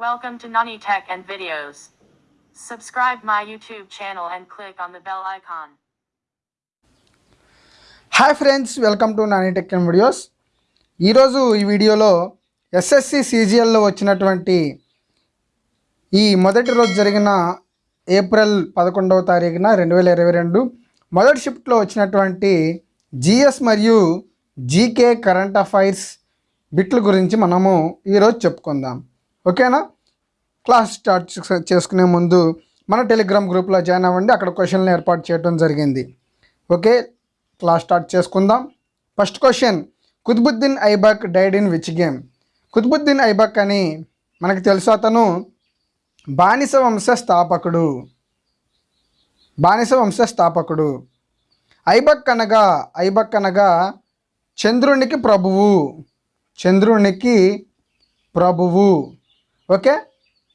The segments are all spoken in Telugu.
Welcome to Nani Tech and Videos. Subscribe my YouTube channel and click on the bell icon. Hi friends welcome to Nani tech and videos ఈరోజు ఈ వీడియోలో ఎస్ఎస్సి సీజీఎల్లో వచ్చినటువంటి ఈ మొదటి రోజు జరిగిన ఏప్రిల్ పదకొండవ తారీఖున రెండు వేల ఇరవై రెండు మొదటి షిఫ్ట్లో వచ్చినటువంటి జిఎస్ మరియు జీకే కరెంట్ అఫైర్స్ బిట్ల గురించి మనము ఈరోజు చెప్పుకుందాం ఓకేనా? క్లాస్ స్టార్ట్ చేసుకునే ముందు మన టెలిగ్రామ్ గ్రూప్లో జాయిన్ అవ్వండి. అక్కడ క్వశ్చన్లు ఏర్పాటు చేయడం జరిగింది. ఓకే? క్లాస్ స్టార్ట్ చేసుకుందాం. First question. Qutubuddin Aibak died in which game? Qutubuddin Aibak అని మనకు తెలుసు అతను. బానిస వంశ స్థాపకుడు. బానిస వంశ స్థాపకుడు. ఐబక్ అనగా ఐబక్ అనగా చంద్రునికి ప్రభువు. చంద్రునికి ప్రభువు. ఓకే?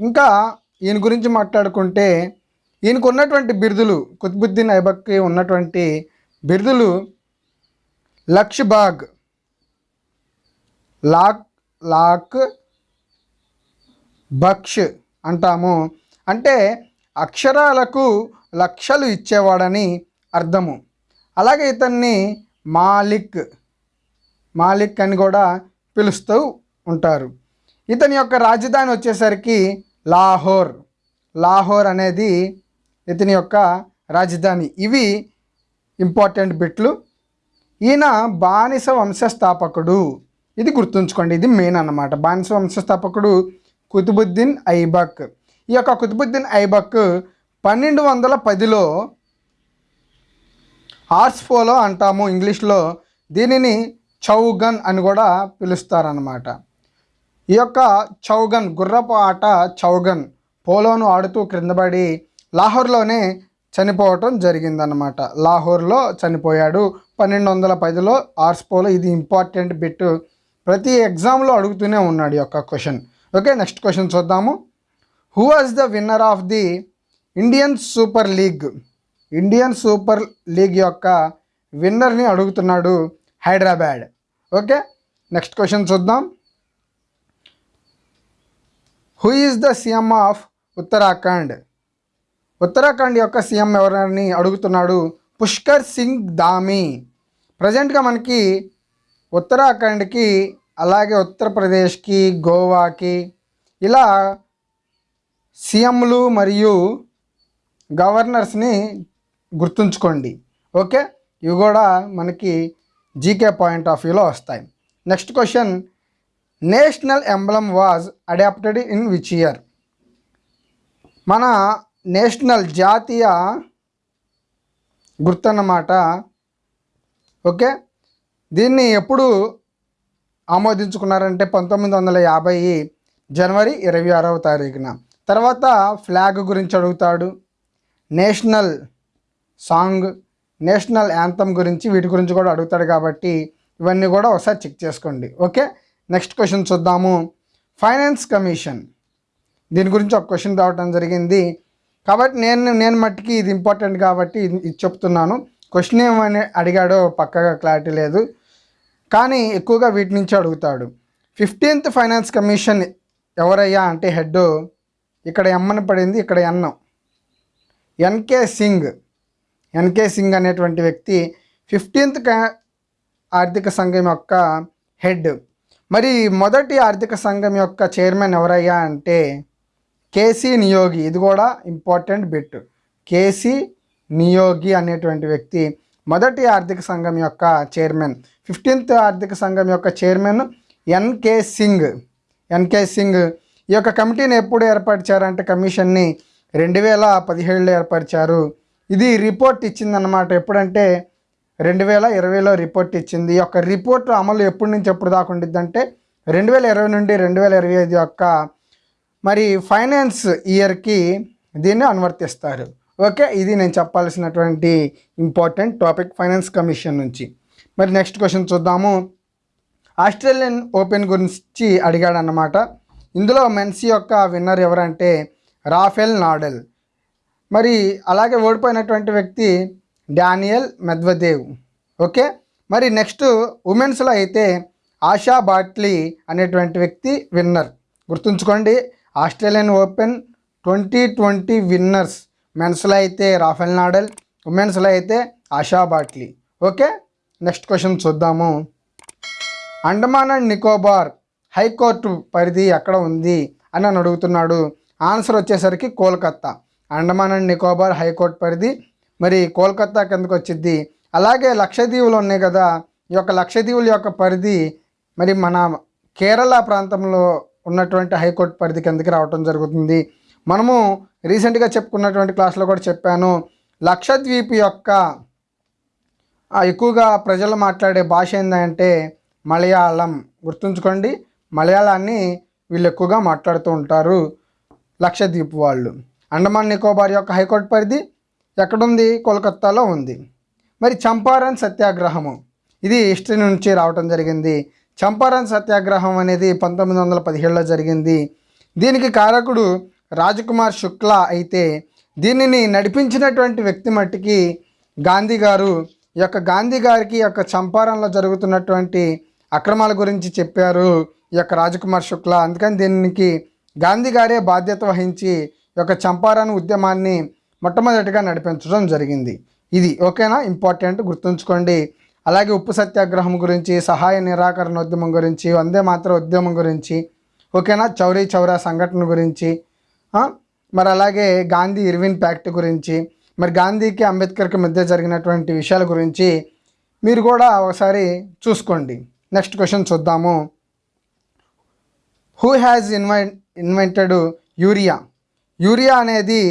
ఇంకా ఈయన గురించి మాట్లాడుకుంటే ఈయనకు ఉన్నటువంటి బిరుదులు కుతుబుద్దీన్ ఐబక్కి ఉన్నటువంటి బిరుదులు లక్ష్ బాగ్ లాక్ లాక్ బక్ష్ అంటాము. అంటే అక్షరాలకు లక్షలు ఇచ్చేవాడని అర్థము. అలాగే ఇతన్ని మాలిక్ మాలిక్ అని కూడా పిలుస్తూ ఉంటారు. ఇతని యొక్క రాజధాని వచ్చేసరికి లాహోర్. లాహోర్ అనేది ఇతని యొక్క రాజధాని. ఇవి ఇంపార్టెంట్ బిట్లు. ఈయన బానిస వంశస్థాపకుడు. ఇది గుర్తుంచుకోండి ఇది మెయిన్ అన్నమాట. బానిస వంశస్థాపకుడు కుతుబుద్దీన్ ఐబక్. ఈ యొక్క కుతుబుద్దీన్ ఐబక్ పన్నెండు వందల పదిలో ఆర్స్ఫోలో అంటాము ఇంగ్లీష్లో దీనిని చౌగన్ అని కూడా పిలుస్తారన్నమాట. ఈ యొక్క చౌగన్ గుర్రపు ఆట చౌగన్ పోలోను ఆడుతూ క్రిందపడి లాహోర్లోనే చనిపోవటం జరిగిందనమాట లాహోర్లో చనిపోయాడు. పన్నెండు వందల పదిలో ఆర్స్పోలో ఇది ఇంపార్టెంట్ బిట్ ప్రతి ఎగ్జామ్లో అడుగుతూనే ఉన్నాడు ఈ యొక్క క్వశ్చన్. ఓకే నెక్స్ట్ క్వశ్చన్ చూద్దాము. Who was the winner of the Indian super league Indian super league యొక్క విన్నర్ని అడుగుతున్నాడు హైదరాబాద్. ఓకే నెక్స్ట్ క్వశ్చన్ చూద్దాం. Who is the CM of Uttarakhand Uttarakhand యొక్క సీఎం ఎవరని అడుగుతున్నాడు? పుష్కర్ సింగ్ దామి ప్రజెంట్గా మనకి ఉత్తరాఖండ్కి అలాగే ఉత్తరప్రదేశ్కి గోవాకి ఇలా సీఎంలు మరియు గవర్నర్స్ని గుర్తుంచుకోండి. ఓకే ఇవి కూడా మనకి జీకే పాయింట్ ఆఫ్ వ్యూలో వస్తాయి. Next question national emblem was adopted in which year. మన నేషనల్ జాతీయ గుర్తన్నమాట. ఓకే? దీన్ని ఎప్పుడు ఆమోదించుకున్నారంటే పంతొమ్మిది వందల యాభై జనవరి ఇరవై ఆరవ తారీఖున. తర్వాత ఫ్లాగ్ గురించి అడుగుతాడు నేషనల్ సాంగ్ నేషనల్ యాంథమ్ గురించి వీటి గురించి కూడా అడుగుతాడు కాబట్టి ఇవన్నీ కూడా ఒకసారి చెక్ చేసుకోండి. ఓకే? నెక్స్ట్ క్వశ్చన్ చూద్దాము. Finance commission. దీని గురించి ఒక క్వశ్చన్ రావటం జరిగింది. కాబట్టి నేను నేను మట్టికి ఇది ఇంపార్టెంట్ కాబట్టి ఇది చెప్తున్నాను. క్వశ్చన్ ఏమని అడిగాడో పక్కగా క్లారిటీ లేదు. కానీ ఎక్కువగా వీటి నుంచి అడుగుతాడు. ఫిఫ్టీన్త్ ఫైనాన్స్ కమిషన్ ఎవరయ్యా అంటే హెడ్ ఇక్కడ ఎమ్మని పడింది ఇక్కడ N. NK Singh. NK Singh అనేటువంటి వ్యక్తి ఫిఫ్టీన్త్ ఆర్థిక సంఘం యొక్క హెడ్. మరి మొదటి ఆర్థిక సంఘం యొక్క చైర్మన్ ఎవరయ్యా అంటే కేసీ నియోగి. ఇది కూడా ఇంపార్టెంట్ బిట్. కేసీ నియోగి అనేటువంటి వ్యక్తి మొదటి ఆర్థిక సంఘం యొక్క చైర్మన్. ఫిఫ్టీన్త్ ఆర్థిక సంఘం యొక్క chairman NK Singh. NK Singh. ఈ యొక్క కమిటీని ఎప్పుడు ఏర్పరిచారంటే కమిషన్ని రెండు వేల పదిహేడులో ఏర్పరిచారు. ఇది రిపోర్ట్ ఇచ్చిందన్నమాట. ఎప్పుడంటే రెండు వేల ఇరవైలో రిపోర్ట్ ఇచ్చింది. ఈ యొక్క రిపోర్ట్ అమలు ఎప్పటి నుంచి ఎప్పుడు దాకా ఉండిద్దంటే రెండు వేల ఇరవై నుండి రెండు వేల ఇరవై ఐదు యొక్క మరి ఫైనాన్స్ ఇయర్కి దీన్ని అనువర్తిస్తారు. ఓకే ఇది నేను చెప్పాల్సినటువంటి ఇంపార్టెంట్ టాపిక్ ఫైనాన్స్ కమిషన్ నుంచి. మరి నెక్స్ట్ క్వశ్చన్ చూద్దాము. ఆస్ట్రేలియన్ ఓపెన్ గురించి అడిగాడు అన్నమాట ఇందులో మెన్సీ యొక్క విన్నర్ ఎవరంటే రాఫెల్ నాడెల్. మరి అలాగే ఓడిపోయినటువంటి వ్యక్తి డానియల్ మెద్వదేవ్. ఓకే? మరి నెక్స్ట్ ఉమెన్స్లో అయితే ఆశా బాట్లీ అనేటువంటి వ్యక్తి విన్నర్. గుర్తుంచుకోండి Australian open twenty twenty winners. మెన్స్లో అయితే రాఫెల్ నాడల్ ఉమెన్స్లో అయితే ఆశా బాట్లీ. ఓకే? నెక్స్ట్ క్వశ్చన్ చూద్దాము. అండమాన్ అండ్ నికోబార్ హైకోర్టు పరిధి ఎక్కడ ఉంది అని నన్ను అడుగుతున్నాడు. ఆన్సర్ వచ్చేసరికి Kolkata. Andaman and Nicobar high court పరిధి మరి కోల్కత్తా కిందకు వచ్చింది అలాగే లక్షద్వీపులు ఉన్నాయి కదా ఈ యొక్క లక్షద్వీపుల యొక్క పరిధి మరి మన కేరళ ప్రాంతంలో ఉన్నటువంటి హైకోర్టు పరిధి కిందకి రావటం జరుగుతుంది. మనము రీసెంట్గా చెప్పుకున్నటువంటి క్లాస్లో కూడా చెప్పాను లక్షద్వీప్ యొక్క ఎక్కువగా ప్రజలు మాట్లాడే భాష ఏంటంటే మలయాళం. గుర్తుంచుకోండి మలయాళాన్ని వీళ్ళు ఎక్కువగా మాట్లాడుతూ ఉంటారు లక్షద్వీప్ వాళ్ళు. అండమాన్ నికోబార్ యొక్క హైకోర్టు పరిధి ఎక్కడుంది? కోల్కత్తాలో ఉంది. మరి చంపారన్ సత్యాగ్రహము. ఇది హిస్టరీ నుంచి రావటం జరిగింది. చంపారన్ సత్యాగ్రహం అనేది పంతొమ్మిది వందల పదిహేడులో జరిగింది. దీనికి కారకుడు రాజకుమార్ శుక్లా అయితే దీనిని నడిపించినటువంటి వ్యక్తి మట్టికి గాంధీ గారు ఈ యొక్క గాంధీ గారికి ఈ యొక్క చంపారంలో జరుగుతున్నటువంటి అక్రమాల గురించి చెప్పారు ఈ యొక్క రాజకుమార్ శుక్లా. అందుకని దీనికి గాంధీ గారే బాధ్యత వహించి ఈ యొక్క చంపారన్ ఉద్యమాన్ని మొట్టమొదటిగా నడిపించడం జరిగింది. ఇది ఓకేనా? ఇంపార్టెంట్ గుర్తుంచుకోండి. అలాగే ఉప్పు సత్యాగ్రహం గురించి సహాయ నిరాకరణ ఉద్యమం గురించి వందే మాత్ర ఉద్యమం గురించి ఓకేనా? చౌరీ చౌరా సంఘటన గురించి మరి అలాగే గాంధీ ఇర్విన్ ప్యాక్ట్ గురించి మరి గాంధీకి అంబేద్కర్కి మధ్య జరిగినటువంటి విషయాల గురించి మీరు కూడా ఒకసారి చూసుకోండి. నెక్స్ట్ క్వశ్చన్ చూద్దాము. హూ హ్యాజ్ ఇన్వై ఇన్వెంటెడ్ యూరియా యూరియా అనేది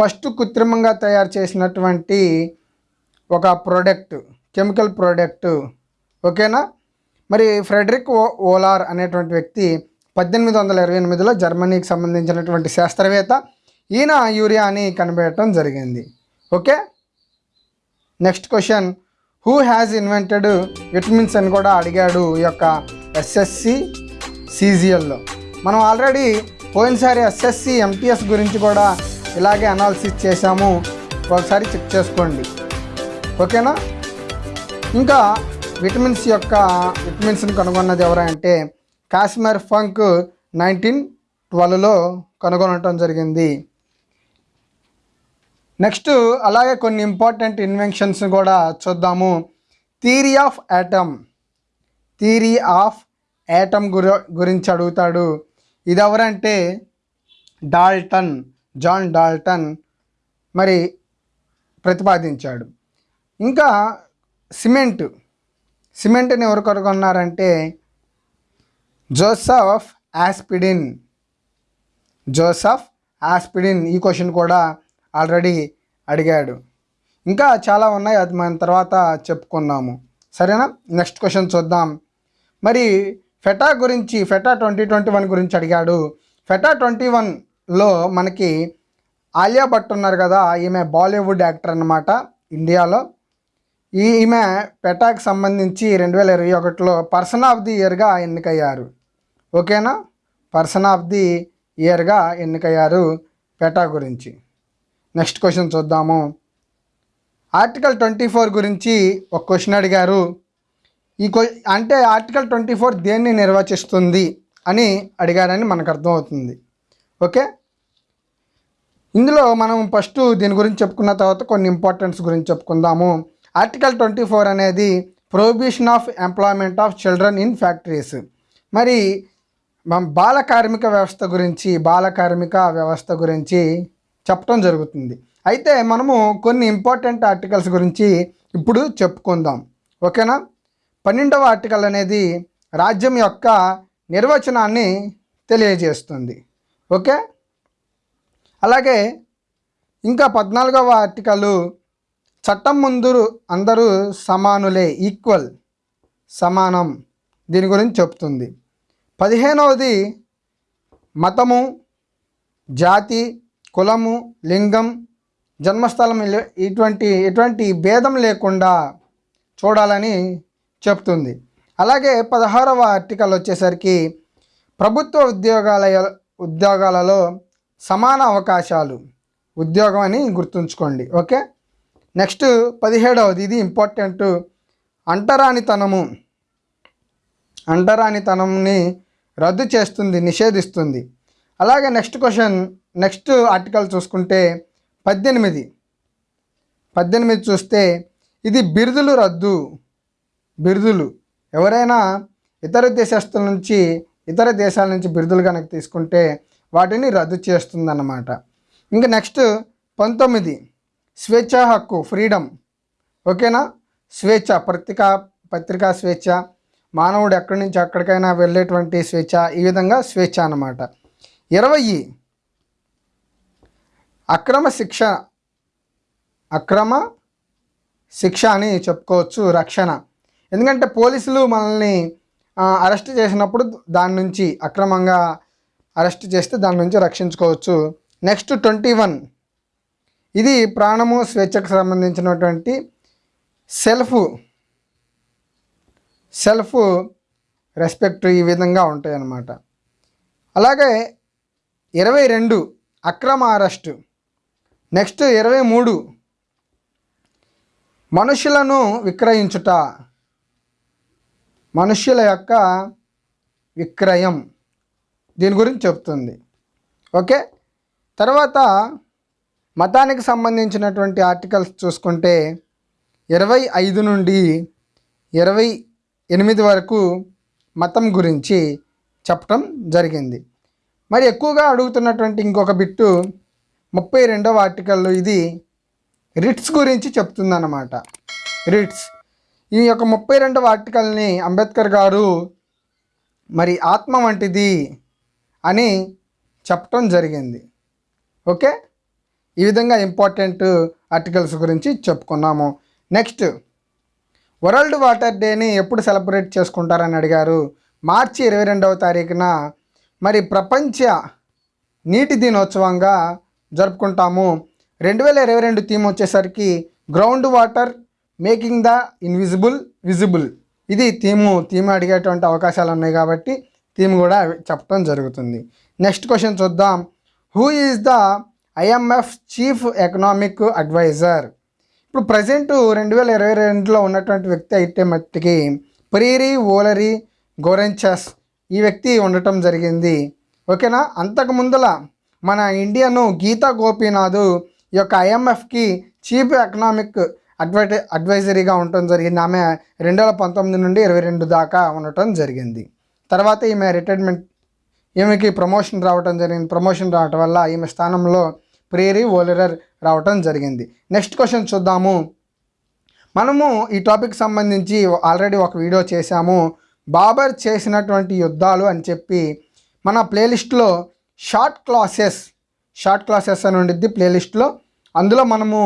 ఫస్ట్ కృత్రిమంగా తయారు చేసినటువంటి ఒక ప్రోడక్ట్ కెమికల్ ప్రోడక్ట్. ఓకేనా? మరి ఫ్రెడరిక్ ఓ ఓలార్ అనేటువంటి వ్యక్తి పద్దెనిమిది వందల ఇరవై ఎనిమిదిలో జర్మనీకి సంబంధించినటువంటి శాస్త్రవేత్త ఈయన యూరియాని కనిపెట్టడం జరిగింది. Okay? Next question. Who has invented vitamins అని కూడా అడిగాడు ఈ యొక్క ఎస్ఎస్సి సీజిఎల్లో. మనం ఆల్రెడీ పోయినసారి ఎస్ఎస్సి ఎంటీఎస్ గురించి కూడా ఇలాగే అనాలిసిస్ చేశాము. ఒకసారి చెక్ చేసుకోండి. ఓకేనా? ఇంకా విటమిన్స్ యొక్క విటమిన్స్ని కనుగొన్నది ఎవరంటే కాశ్మీర్ ఫంక్ నైన్టీన్ ట్వెల్వ్లో కనుగొనటం జరిగింది. నెక్స్ట్ అలాగే కొన్ని ఇంపార్టెంట్ ఇన్వెన్షన్స్ కూడా చూద్దాము. Theory of atom theory of atom గురించి అడుగుతాడు. ఇది ఎవరంటే డాల్టన్. జాన్ డాల్టన్ మరి ప్రతిపాదించాడు. ఇంకా సిమెంట్ సిమెంట్ని ఎవరు కనుగొన్నారంటే జోసఫ్ ఆస్పిడిన్. జోసఫ్ ఆస్పిడిన్ ఈ క్వశ్చన్ కూడా ఆల్రెడీ అడిగాడు. ఇంకా చాలా ఉన్నాయి అది మనం తర్వాత చెప్పుకున్నాము సరేనా? నెక్స్ట్ క్వశ్చన్ చూద్దాం. మరి ఫెటా గురించి ఫెటా ట్వంటీ ట్వంటీ వన్ గురించి అడిగాడు. ఫెటా ట్వంటీ వన్ లో మనకి ఆలియా భట్ ఉన్నారు కదా ఈమె బాలీవుడ్ యాక్టర్ అన్నమాట ఇండియాలో. ఈ ఈమె పెటాకి సంబంధించి రెండు వేల ఇరవై ఒకటిలో పర్సన్ ఆఫ్ ది ఇయర్గా ఎన్నికయ్యారు. ఓకేనా? పర్సన్ ఆఫ్ ది ఇయర్గా ఎన్నికయ్యారు పెటా గురించి. నెక్స్ట్ క్వశ్చన్ చూద్దాము. ఆర్టికల్ ట్వంటీ ఫోర్ గురించి ఒక క్వశ్చన్ అడిగారు. ఈ క్వ అంటే ఆర్టికల్ ట్వంటీ ఫోర్ దేన్ని నిర్వచిస్తుంది అని అడిగారని మనకు అర్థమవుతుంది. ఓకే? ఇందులో మనం ఫస్ట్ దీని గురించి చెప్పుకున్న తర్వాత కొన్ని ఇంపార్టెన్స్ గురించి చెప్పుకుందాము. ఆర్టికల్ ట్వంటీ ఫోర్ అనేది prohibition of employment of children in factories మరి బాల కార్మిక వ్యవస్థ గురించి బాల కార్మిక వ్యవస్థ గురించి చెప్పడం జరుగుతుంది. అయితే మనము కొన్ని ఇంపార్టెంట్ ఆర్టికల్స్ గురించి ఇప్పుడు చెప్పుకుందాం. ఓకేనా? పన్నెండవ ఆర్టికల్ అనేది రాజ్యం యొక్క నిర్వచనాన్ని తెలియజేస్తుంది. ఓకే? అలాగే ఇంకా పద్నాలుగవ ఆర్టికల్ చట్టం ముందు అందరూ సమానులే ఈక్వల్ సమానం దీని గురించి చెప్తుంది. పదిహేనవది మతము జాతి కులము లింగం జన్మస్థలం ఇటువంటి ఎటువంటి భేదం లేకుండా చూడాలని చెప్తుంది. అలాగే పదహారవ ఆర్టికల్ వచ్చేసరికి ప్రభుత్వ ఉద్యోగాల ఉద్యోగాలలో సమాన అవకాశాలు. ఉద్యోగం అని గుర్తుంచుకోండి. ఓకే? నెక్స్ట్ పదిహేడవది. ఇది ఇంపార్టెంట్. అంటరానితనము. అంటరానితనంని రద్దు చేస్తుంది నిషేధిస్తుంది. అలాగే నెక్స్ట్ క్వశ్చన్ నెక్స్ట్ ఆర్టికల్ చూసుకుంటే పద్దెనిమిది. పద్దెనిమిది చూస్తే ఇది బిరుదులు రద్దు. బిరుదులు. ఎవరైనా ఇతర దేశస్తుల నుంచి ఇతర దేశాల నుంచి బిరుదులు కనుక తీసుకుంటే వాటిని రద్దు చేస్తుందన్నమాట. ఇంకా నెక్స్ట్ పంతొమ్మిది. స్వేచ్ఛ హక్కు ఫ్రీడమ్. ఓకేనా? స్వేచ్ఛ పత్రికా పత్రికా స్వేచ్ఛ. మానవుడు ఎక్కడి నుంచి ఎక్కడికైనా వెళ్ళేటువంటి స్వేచ్ఛ. ఈ విధంగా స్వేచ్ఛ అన్నమాట. ఇరవై. అక్రమ శిక్ష అక్రమ శిక్ష అని చెప్పుకోవచ్చు రక్షణ. ఎందుకంటే పోలీసులు మనల్ని అరెస్ట్ చేసినప్పుడు దాని నుంచి అక్రమంగా అరెస్ట్ చేస్తే దాని నుంచి రక్షించుకోవచ్చు. నెక్స్ట్ ట్వంటీ వన్ ఇది ప్రాణము స్వేచ్ఛకు సంబంధించినటువంటి సెల్ఫ్. సెల్ఫ్ రెస్పెక్ట్ ఈ విధంగా ఉంటాయి అన్నమాట అలాగే ఇరవై రెండు అక్రమ అరెస్ట్. నెక్స్ట్ ఇరవై మూడు. మనుషులను విక్రయించుట. మనుష్యుల యొక్క విక్రయం. దీని గురించి చెప్తుంది. ఓకే? తర్వాత మతానికి సంబంధించినటువంటి ఆర్టికల్స్ చూసుకుంటే ఇరవై ఐదు నుండి ఇరవై ఎనిమిది వరకు మతం గురించి చెప్పటం జరిగింది. మరి ఎక్కువగా అడుగుతున్నటువంటి ఇంకొక బిట్టు ముప్పై రెండవ ఆర్టికల్లో ఇది రిట్స్ గురించి చెప్తుందన్నమాట. రిట్స్. ఈ యొక్క ముప్పై రెండవ ఆర్టికల్ని అంబేద్కర్ గారు మరి ఆత్మ వంటిది అని చెప్పటం జరిగింది. ఓకే? ఈ విధంగా ఇంపార్టెంట్ ఆర్టికల్స్ గురించి చెప్పుకున్నాము. నెక్స్ట్ వరల్డ్ వాటర్ డేని ఎప్పుడు సెలబ్రేట్ చేసుకుంటారని అడిగారు. మార్చి ఇరవై రెండవ తారీఖున. మరి ప్రపంచ నీటి దినోత్సవంగా జరుపుకుంటాము. రెండు వేల ఇరవై రెండు థీమ్ వచ్చేసరికి ground water making the invisible visible. ఇది థీము థీమ్ అడిగేటువంటి అవకాశాలు ఉన్నాయి కాబట్టి థీమ్ కూడా చెప్పడం జరుగుతుంది. నెక్స్ట్ క్వశ్చన్ చూద్దాం. Who is the IMF chief economic adviser ఇప్పుడు ప్రజెంట్ రెండు వేల ఇరవై రెండులో ఉన్నటువంటి వ్యక్తి అయితే మట్టికి ప్రీరి ఓలరి గోరెంచస్ ఈ వ్యక్తి ఉండటం జరిగింది. ఓకేనా? అంతకు ముందల మన ఇండియను గీతా గోపీనాథ్ ఈ యొక్క ఐఎంఎఫ్కి చీఫ్ ఎకనామిక్ అడ్వైట అడ్వైజరీగా ఉండటం జరిగింది. ఆమె రెండు వేల పంతొమ్మిది నుండి ఇరవై రెండు దాకా ఉండటం జరిగింది. తర్వాత ఈమె రిటైర్మెంట్ ఈమెకి ప్రమోషన్ రావటం జరిగింది. ప్రమోషన్ రావటం వల్ల ఈమె స్థానంలో ప్రేరి ఓలరర్ రావటం జరిగింది. నెక్స్ట్ క్వశ్చన్ చూద్దాము. మనము ఈ టాపిక్ సంబంధించి ఆల్రెడీ ఒక వీడియో చేశాము. బాబర్ చేసినటువంటి యుద్ధాలు అని చెప్పి మన ప్లేలిస్ట్లో షార్ట్ క్లాసెస్ షార్ట్ క్లాసెస్ అని ఉండిద్ది ప్లేలిస్ట్లో అందులో మనము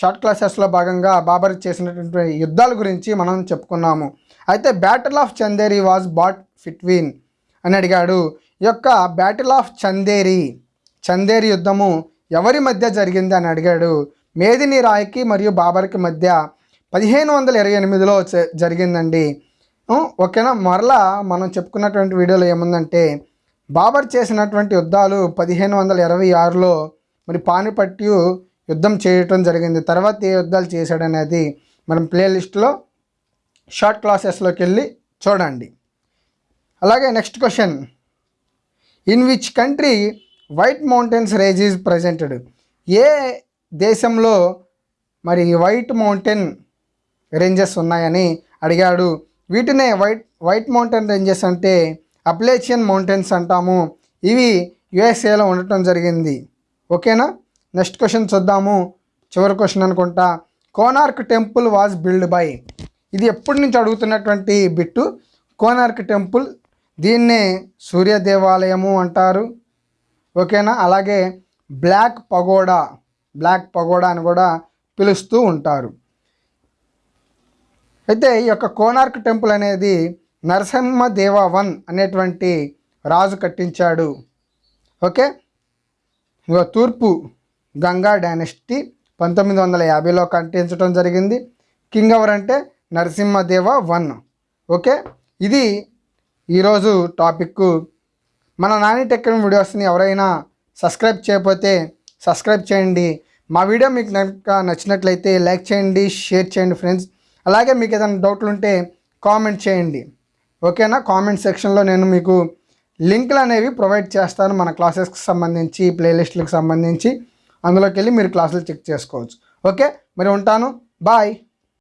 షార్ట్ క్లాసెస్లో భాగంగా బాబర్ చేసినటువంటి యుద్ధాల గురించి మనం చెప్పుకున్నాము. అయితే battle of Chanderi was fought between అని అడిగాడు. ఈ యొక్క బ్యాటిల్ ఆఫ్ చందేరి చందేరి యుద్ధము ఎవరి మధ్య జరిగింది అని అడిగాడు. మేదిని రాయ్కి మరియు బాబర్కి మధ్య పదిహేను వందల ఇరవై ఎనిమిదిలో జరిగిందండి. ఓకేనా? మరలా మనం చెప్పుకున్నటువంటి వీడియోలో ఏముందంటే బాబర్ చేసినటువంటి యుద్ధాలు పదిహేను వందల ఇరవై ఆరులో మరి పానిపట్టు యుద్ధం చేయటం జరిగింది. తర్వాత ఏ యుద్ధాలు చేశాడనేది మనం ప్లేలిస్ట్లో షార్ట్ క్లాసెస్లోకి వెళ్ళి చూడండి. అలాగే next question. In which country white mountains range is presented ఏ దేశంలో మరి వైట్ మౌంటైన్ రేంజెస్ ఉన్నాయని అడిగాడు. వీటినే వైట్ వైట్ మౌంటైన్ రేంజెస్ అంటే అప్లేచియన్ మౌంటైన్స్ అంటాము. ఇవి యుఎస్ఏలో ఉండటం జరిగింది. ఓకేనా? నెక్స్ట్ క్వశ్చన్ చూద్దాము. చివరి క్వశ్చన్ అనుకుంటా. Konark temple was build by ఇది ఎప్పటి నుంచి అడుగుతున్నటువంటి బిట్టు? కోనార్క్ టెంపుల్ దీన్నే సూర్య దేవాలయము అంటారు. ఓకేనా? అలాగే బ్లాక్ పగోడా బ్లాక్ పగోడా అని కూడా పిలుస్తూ ఉంటారు. అయితే ఈ యొక్క కోనార్క్ టెంపుల్ అనేది నరసింహ వన్ అనేటువంటి రాజు కట్టించాడు. ఓకే? ఇక తూర్పు గంగా డైనెస్టీ పంతొమ్మిది వందల యాభైలో కట్టించడం జరిగింది. కింగ్ ఎవరంటే నరసింహదేవ వన్. ఓకే? ఇది ఈరోజు టాపిక్ మన నాని టెక్ వీడియోస్ని ఎవరైనా సబ్స్క్రైబ్ చేయకపోతే సబ్స్క్రైబ్ చేయండి. మా వీడియో మీకు కనుక నచ్చినట్లయితే లైక్ చేయండి షేర్ చేయండి ఫ్రెండ్స్. అలాగే మీకు ఏదైనా డౌట్లు ఉంటే కామెంట్ చేయండి. ఓకేనా? కామెంట్ సెక్షన్లో నేను మీకు లింకులు అనేవి ప్రొవైడ్ చేస్తాను మన క్లాసెస్కి సంబంధించి ప్లేలిస్టులకు సంబంధించి. అందులోకి వెళ్ళి మీరు క్లాసులు చెక్ చేసుకోవచ్చు. ఓకే? మరి ఉంటాను. బాయ్.